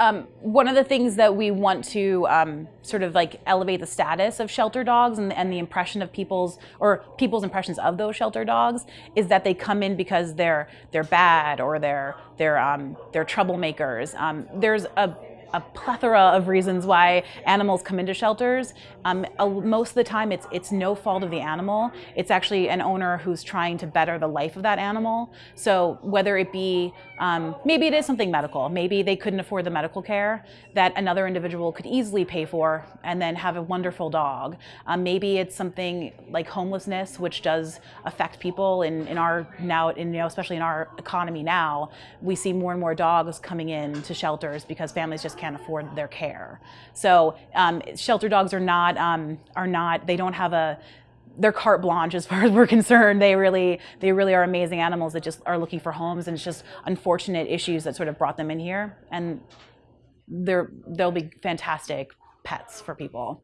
um, one of the things that we want to um, sort of like elevate the status of shelter dogs and, and, the impression of people's or people's impressions of those shelter dogs is that they come in because they're they're bad or they're they're um, they're troublemakers. Um, there's a a plethora of reasons why animals come into shelters. Um, most of the time, it's it's no fault of the animal. It's actually an owner who's trying to better the life of that animal. So whether it be um, maybe it is something medical, maybe they couldn't afford the medical care that another individual could easily pay for, and then have a wonderful dog. Um, maybe it's something like homelessness, which does affect people in in our now in you know especially in our economy now. We see more and more dogs coming in to shelters because families just can't afford their care. So um, shelter dogs are not um, are not they don't have a they're carte blanche as far as we're concerned. They really they really are amazing animals that just are looking for homes, and it's just unfortunate issues that sort of brought them in here, and they're they'll be fantastic pets for people.